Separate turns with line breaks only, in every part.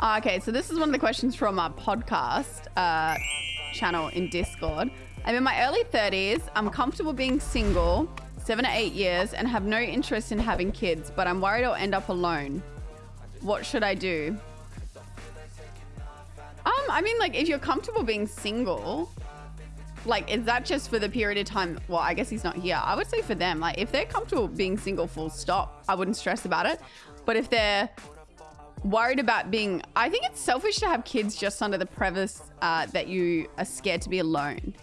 Uh, okay, so this is one of the questions from our podcast uh, channel in Discord. I'm in my early 30s. I'm comfortable being single, seven to eight years, and have no interest in having kids, but I'm worried I'll end up alone. What should I do? Um, I mean, like, if you're comfortable being single, like, is that just for the period of time? Well, I guess he's not here. I would say for them, like, if they're comfortable being single, full stop, I wouldn't stress about it. But if they're worried about being, I think it's selfish to have kids just under the premise uh, that you are scared to be alone.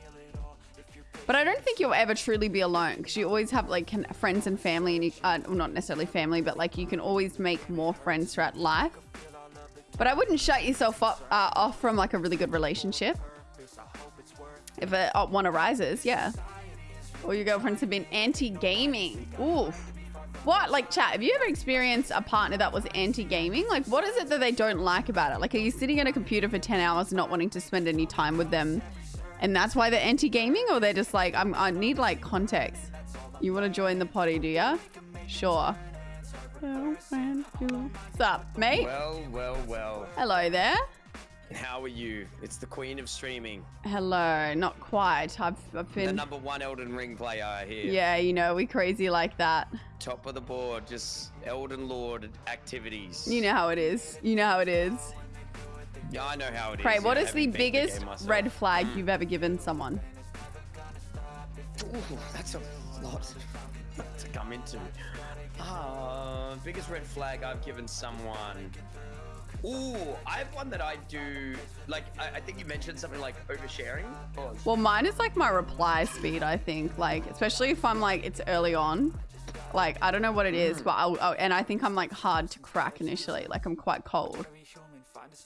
But I don't think you'll ever truly be alone because you always have like friends and family, and you, uh, well, not necessarily family, but like you can always make more friends throughout life. But I wouldn't shut yourself up, uh, off from like a really good relationship. If a, uh, one arises, yeah. Or your girlfriends have been anti-gaming. Oof. What? Like, chat, have you ever experienced a partner that was anti-gaming? Like, what is it that they don't like about it? Like, are you sitting at a computer for 10 hours not wanting to spend any time with them and that's why they're anti-gaming or they're just like, I'm, I need like context. You want to join the potty, do ya? Sure. What's up, mate?
Well, well, well.
Hello there.
How are you? It's the queen of streaming.
Hello, not quite. I've, I've been...
The number one Elden Ring player here.
Yeah, you know, we crazy like that.
Top of the board, just Elden Lord activities.
You know how it is. You know how it is.
Yeah, I know how it
Pray,
is.
what is the biggest the red flag mm. you've ever given someone?
Ooh, that's a lot to come into. Uh, biggest red flag I've given someone. Ooh, I have one that I do. Like, I, I think you mentioned something like oversharing.
Well, mine is like my reply speed. I think, like, especially if I'm like it's early on. Like, I don't know what it is, but I'll, I'll, and I think I'm like hard to crack initially. Like, I'm quite cold.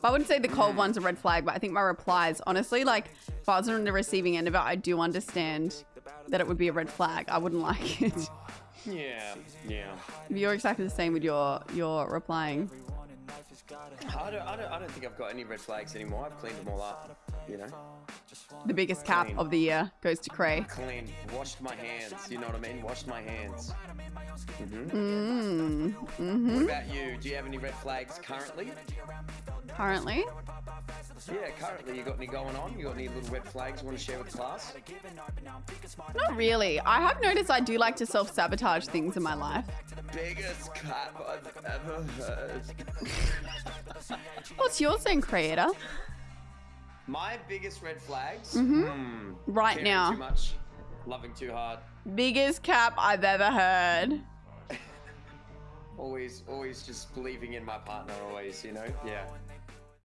But I wouldn't say the cold one's a red flag, but I think my replies, honestly, like if I was on the receiving end of it, I do understand that it would be a red flag. I wouldn't like it.
Yeah, yeah.
You're exactly the same with your your replying.
I don't, I don't, I don't think I've got any red flags anymore. I've cleaned them all up, you know.
The biggest cap Clean. of the year goes to Cray.
Clean. Washed my hands. You know what I mean? Washed my hands.
Mm-hmm. Mm. Mm-hmm.
What about you? Do you have any red flags currently?
Currently?
Yeah, currently. You got any going on? You got any little red flags you want to share with the class?
Not really. I have noticed I do like to self-sabotage things in my life.
Biggest cap I've ever heard.
What's yours then, creator?
My biggest red flags?
Mm-hmm. Mm, right now.
Too much. Loving too hard.
Biggest cap I've ever heard.
always, always just believing in my partner always, you know? Yeah.